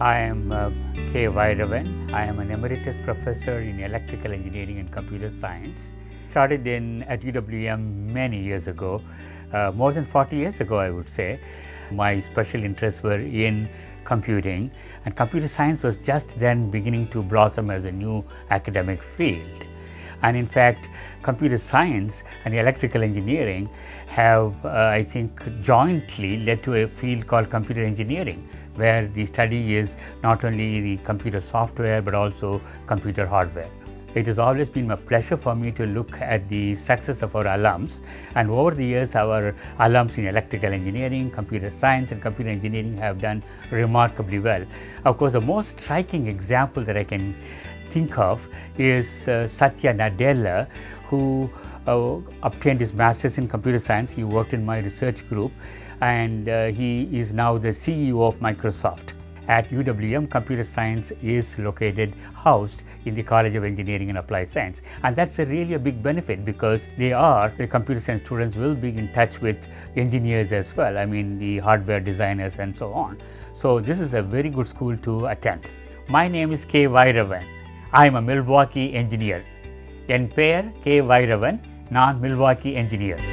I am uh, K. Vairavan. I am an emeritus professor in electrical engineering and computer science. Started in at UWM many years ago, uh, more than 40 years ago I would say. My special interests were in computing and computer science was just then beginning to blossom as a new academic field. And in fact, computer science and electrical engineering have, uh, I think, jointly led to a field called computer engineering, where the study is not only the computer software but also computer hardware. It has always been a pleasure for me to look at the success of our alums and over the years our alums in electrical engineering, computer science and computer engineering have done remarkably well. Of course, the most striking example that I can think of is uh, Satya Nadella who uh, obtained his master's in computer science. He worked in my research group and uh, he is now the CEO of Microsoft. At UWM, computer science is located, housed in the College of Engineering and Applied Science. And that's a really a big benefit because they are, the computer science students will be in touch with engineers as well, I mean the hardware designers and so on. So this is a very good school to attend. My name is K. Vairavan. I am a Milwaukee engineer. என் பெயர் K Vairavan நான் Milwaukee engineer